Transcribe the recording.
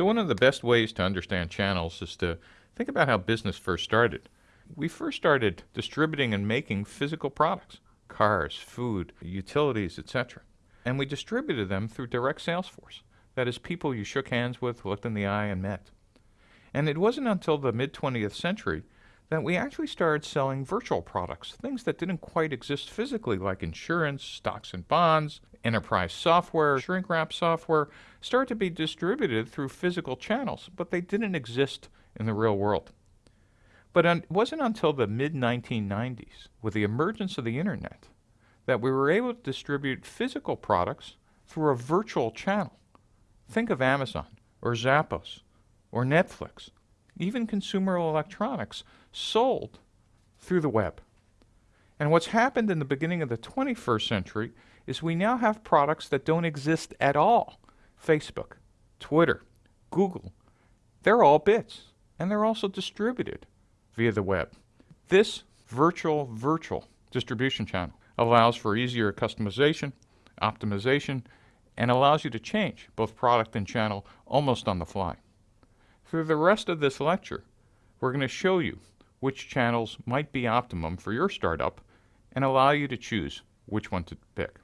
So one of the best ways to understand channels is to think about how business first started. We first started distributing and making physical products, cars, food, utilities, etc. And we distributed them through direct sales force. That is, people you shook hands with, looked in the eye, and met. And it wasn't until the mid 20th century that we actually started selling virtual products, things that didn't quite exist physically, like insurance, stocks and bonds, enterprise software, shrink wrap software, started to be distributed through physical channels, but they didn't exist in the real world. But it wasn't until the mid 1990s, with the emergence of the internet, that we were able to distribute physical products through a virtual channel. Think of Amazon, or Zappos, or Netflix, even consumer electronics sold through the web. And what's happened in the beginning of the 21st century is we now have products that don't exist at all. Facebook, Twitter, Google, they're all bits, and they're also distributed via the web. This virtual virtual distribution channel allows for easier customization, optimization, and allows you to change both product and channel almost on the fly. Through the rest of this lecture, we're going to show you which channels might be optimum for your startup and allow you to choose which one to pick.